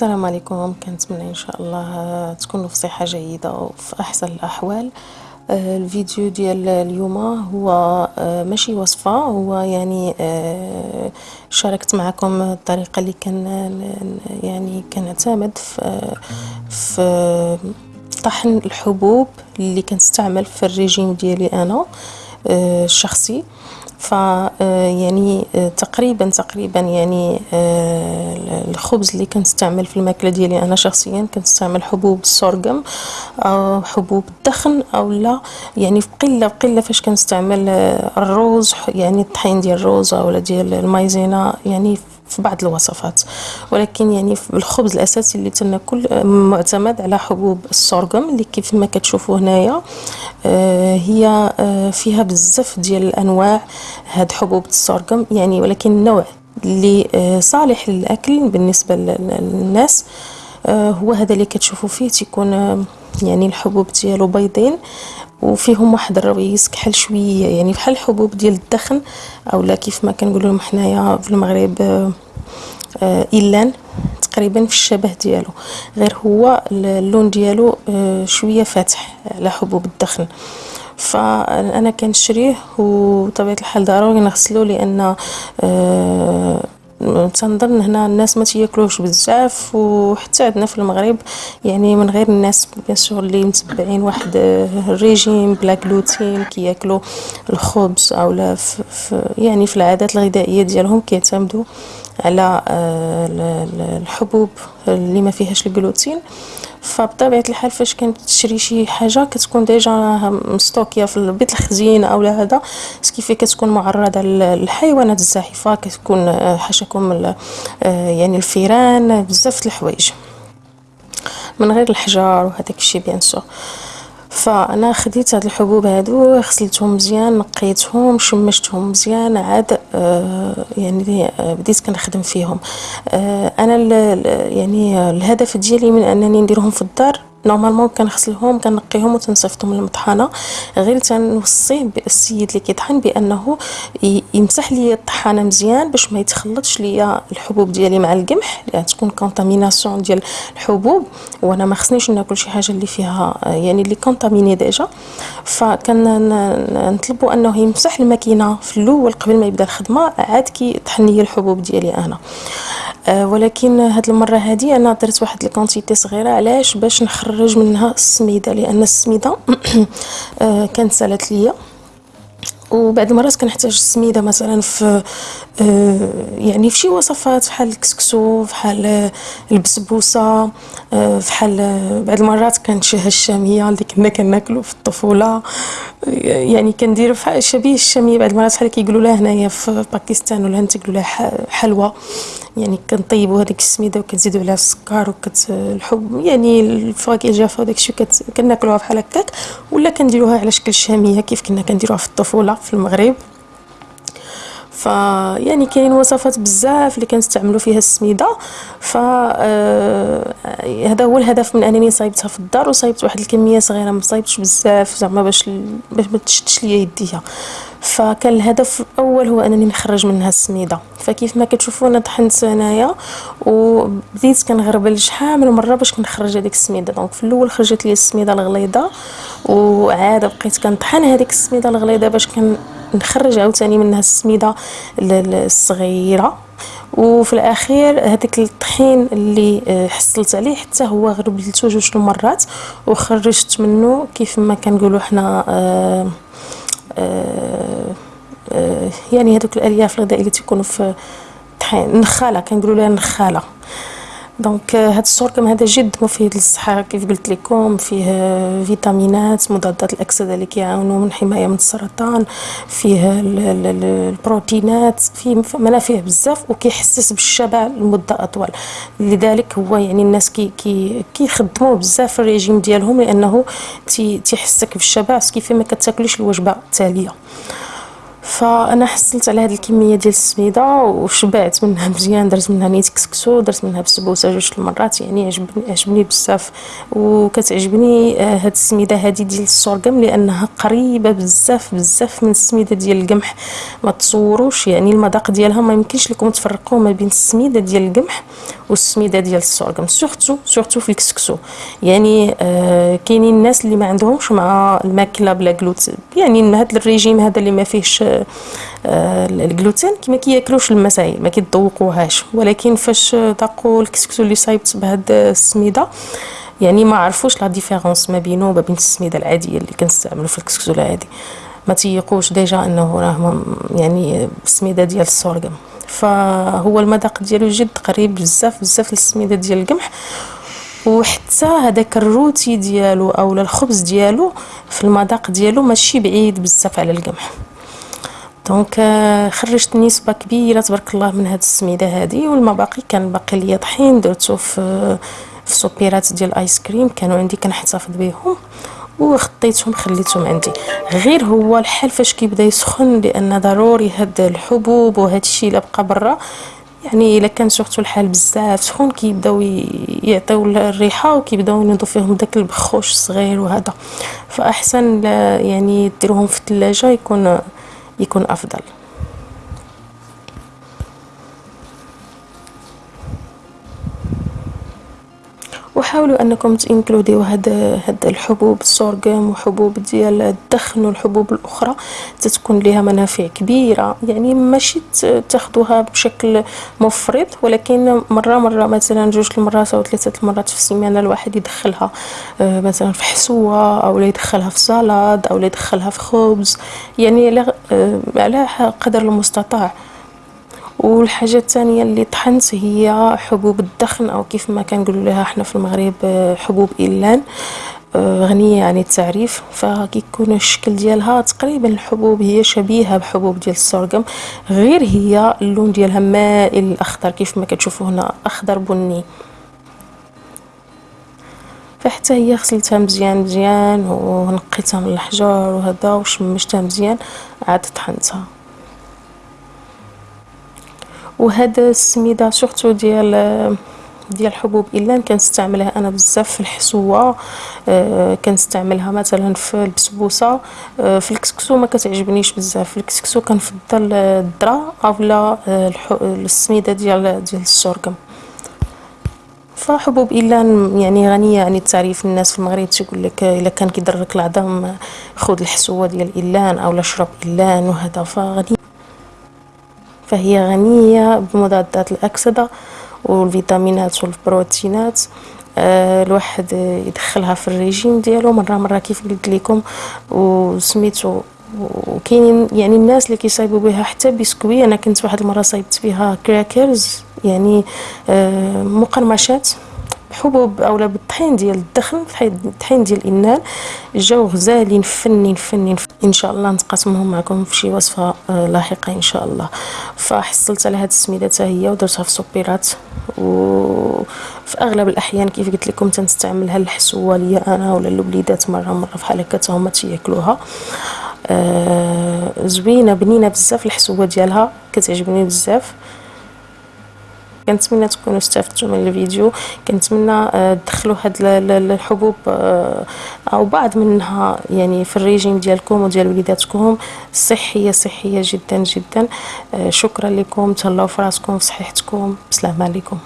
السلام عليكم. كنتمنى إن شاء الله تكونوا في صحة جيدة وفي أحسن الأحوال. آه، الفيديو ديال اليوم هو آه، ماشي وصفة هو يعني آه، شاركت معكم الطريقة اللي كان يعني كنعتمد في طحن الحبوب اللي كنستعمل في الريجيم ديالي أنا الشخصي. ف يعني تقريبا تقريبا يعني الخبز اللي كنستعمل في الماكلة ديالي أنا شخصيا كنستعمل حبوب السورغم أو حبوب الدخن أو لا. يعني في قلة بقله فاش كنستعمل الروز يعني الطحين ديال الروز ولا ديال المايزينا يعني في بعض الوصفات. ولكن يعني الخبز الأساسي اللي تناكل معتمد على حبوب السورغم اللي كيف ما كتشوفوا هنايا. آه، هي آه، فيها بزاف ديال الأنواع هاد حبوب السورغم يعني ولكن النوع اللي آه، صالح للأكل بالنسبة للناس هو هذا اللي كتشوفوا فيه. تيكون يعني الحبوب ديالو بيضين. وفيهم واحد الرويس كحل شوية يعني بحال الحبوب ديال الدخن أولا كيف ما كنقولوا لهم حنايا في المغرب آه إلان تقريبا في الشبه ديالو. غير هو اللون ديالو آه شوية فاتح على حبوب الدخن. فأنا كنشريه وطبيعة الحال ضروري نغسلو لأن آه تنظن هنا الناس ما تياكلوش بزاف وحتى عندنا في المغرب يعني من غير الناس bien sûr اللي متبعين واحد الريجيم بلا جلوتين كياكلوا الخبز أو لا يعني في العادات الغذائية ديالهم كيعتمدوا على آه، الحبوب اللي ما فيهاش الجلوتين فبطبيعة الحال فاش كتشري شي حاجة كتكون déjà مستوكية في البيت الخزين أو هذا. ce qui fait كتكون معرضة للحيوانات الزاحفة كتكون آه، حاشاكم آه، يعني الفيران بزاف الحوايج. من غير الحجار وهذاك الشيء bien sûr فأنا خديت هاد الحبوب هادو غسلتهم مزيان نقيتهم شمستهم مزيان عاد آه يعني آه بديت كنخدم فيهم. آه أنا يعني الهدف ديالي من أنني نديرهم في الدار normalement كنغسلهم كنقيهم وتنصيفطهم للمطحنة. غير تنوصيه السيد اللي كيطحن بأنه يمسح لي الطحانة مزيان باش ما يتخلطش ليا الحبوب ديالي مع القمح لأن تكون contamination ديال الحبوب. وأنا ما خصنيش ناكل شي حاجة اللي فيها يعني اللي contaminée déjà. فكنطلبوا أنه يمسح الماكينة في الأول قبل ما يبدأ الخدمة عاد كيطحن لي الحبوب ديالي أنا. آه، ولكن هاد المرة هادي أنا درت واحد الكونتيتي صغيرة علاش؟ باش نخرج منها السميدة لأن السميدة آه، كانت سالت ليا. وبعد المرات كنحتاج السميدة مثلا في آه، يعني في شي وصفات بحال الكسكسو بحال البسبوسة بحال بعد المرات كنشهى الشامية اللي كنا كناكلو في الطفولة. يعني كندير شبيه الشامية بعد المرات بحال كيقولوا لها هنايا في باكستان ولا تيقولوا لها حلوى يعني كنطيبوا هذيك السميدة وكنزيدوا عليها السكر الحب يعني الفواكه الجافه وداك الشيء كناكلوها بحال هكاك. ولا كنديروها على شكل شامية كيف كنا كنديروها في الطفولة. في المغرب. ف يعني كاين وصفات بزاف اللي كنستعملوا فيها السميدة. ف آه، هذا هو الهدف من أنني صايبتها في الدار وصايبت واحد الكمية صغيرة ما صايبتش بزاف زعما باش باش ما تشدش ليا يديها. فكان الهدف الأول هو أنني نخرج منها السميدة. فكيف ما كتشوفوا أنا طحنت هنايا وبديت كنغربل شحال من مرة باش كنخرج هذيك السميدة. دونك في الأول خرجت لي السميدة الغليظة وعاد بقيت كنطحن هذيك السميدة الغليظة باش كنخرج عاوتاني منها السميدة الصغيرة. وفي الأخير هذاك الطحين اللي آه، حصلت عليه حتى هو غربلته جوج المرات وخرجت منه كيف ما كنقولوا حنا آه يعني هذوك الألياف الغذائية اللي تيكونوا في الطحين النخاله كنقولوا لها النخاله دونك هذا السوركم هذا جد مفيد للصحة. كيف قلت لكم فيه فيتامينات مضادات الأكسدة اللي كيعاونوا من حماية من السرطان. فيه البروتينات. فيه منافع بزاف وكيحسس بالشبع لمدة أطول. لذلك هو يعني الناس كي كي كيخدموا بزاف الريجيم ديالهم لأنه تيحسك بالشبع كيف ما كتاكليش الوجبة التالية. فأنا حصلت على هذه الكمية ديال السميدة وشبعت منها مزيان درت منها نيت كسكسو درت منها بسبوسة جوج المرات يعني عجبني عجبني بزاف. وكتعجبني آه، هاد السميدة هذه ديال السورغم لأنها قريبة بزاف بزاف من السميدة ديال القمح. ما تصوروش يعني المذاق ديالها ما يمكنش لكم تفرقوا ما بين السميدة ديال القمح والسميدة ديال السورغم surtout surtout في الكسكسو. يعني آه كاينين الناس اللي ما عندهمش مع الماكلة بلا جلوتين يعني هذا الريجيم هذا اللي ما فيهش الجلوتين كما كياكلوش المسائل ما كيتذوقوهاش. ولكن فاش ذاقوا الكسكسو اللي صايبت بهاد السميدة يعني ما عرفوش la différence ما بينه وما بين السميدة العادية اللي كنستعملو في الكسكسو العادي. ما تيقوش déjà إنه راه يعني السميدة ديال السورغم فهو المذاق ديالو جد قريب بزاف بزاف للسميده ديال القمح. وحتى هذاك الروتي ديالو اولا الخبز ديالو في المذاق ديالو ماشي بعيد بزاف على القمح. donc خرجت نسبة كبيرة تبارك الله من هاد السميدة هذه والمباقي كان باقي ليا طحين درتو في في سوبيرات ديال الايس كريم كانوا عندي كنحتفظ بهم وخطيتهم خليتهم عندي. غير هو الحال فاش كيبدا يسخن لأن ضروري هاد الحبوب وهاد الشيء اللي بقى برا. يعني إلا كان سورتو الحال بزاف سخون كيبداو يعطيو الريحة وكيبداو ينوضوا فيهم داك البخوش الصغير وهذا. فأحسن يعني ديروهم في الثلاجه يكون يكون أفضل. وحاولوا أنكم تنكلوديو هاد هاد الحبوب السورغم وحبوب ديال الدخن والحبوب الأخرى تتكون لها منافع كبيرة. يعني ماشي تاخذوها بشكل مفرط ولكن مره مرة مثلا جوج المرات أو ثلاثة المرات في السيمانة الواحد يدخلها آه، مثلا في حسوة أو يدخلها في سلطة أو يدخلها في خبز. يعني على آه، قدر المستطاع. والحاجة الثانية اللي طحنت هي حبوب الدخن أو كيف ما كنقولوا لها إحنا في المغرب آه، حبوب إلان آه، غنية عن التعريف. فكيكون الشكل ديالها تقريبا الحبوب هي شبيهة بحبوب ديال السورغم غير هي اللون ديالها مائل الاخضر كيف ما كتشوفوا هنا أخضر بني. فحتى هي غسلتها مزيان مزيان ونقيتها من الحجر وهذا وشمشتها مزيان عاد طحنتها. وهذا السميده surtout ديال ديال حبوب إلان كنستعملها أنا بزاف في الحسوة آه كنستعملها مثلا في البسبوسة آه في الكسكسو ما كتعجبنيش بزاف. في الكسكسو كنفضل الذره أولا آه السميده ديال ديال السورغم فحبوب إلان يعني غنية عن التعريف الناس في المغرب تيقول لك إلا كان كيضرك العظام خذ الحسوة ديال إيلان أولا شرب إيلان وهذا فغني فهي غنية بمضادات الأكسدة والفيتامينات والبروتينات. آه الواحد يدخلها في الريجيم ديالو مرة مرة كيف قلت لكم. وسميتو وكاينين يعني الناس اللي كيصايبوا بها حتى بسكوي. أنا كنت واحد المرة صايبت بها crackers يعني آه مقرمشات. بحبوب اولا بالطحين ديال الدخن الطحين ديال الانان جاو غزالين فنين فنين إن شاء الله نتقاسمهم معكم في شي وصفة آه، لاحقة إن شاء الله. فحصلت على هاد السميده حتى هي ودرتها في سوبيرات. وفي أغلب الأحيان كيف قلت لكم تنستعملها الحسوه ليا أنا ولا الوليدات مرة مرة بحال هكا هما تياكلوها. آه زوينة بنينة بزاف الحسوة ديالها كتعجبني بزاف. كنتمنى تكونوا استفدتوا من الفيديو كنتمنى آه، تدخلوا هاد الحبوب آه، أو بعض منها يعني في الريجيم ديالكم وديال وليداتكم. صحية صحية جدا جدا. آه، شكرا لكم. تهلاو في راسكم في صحتكم بسلام عليكم.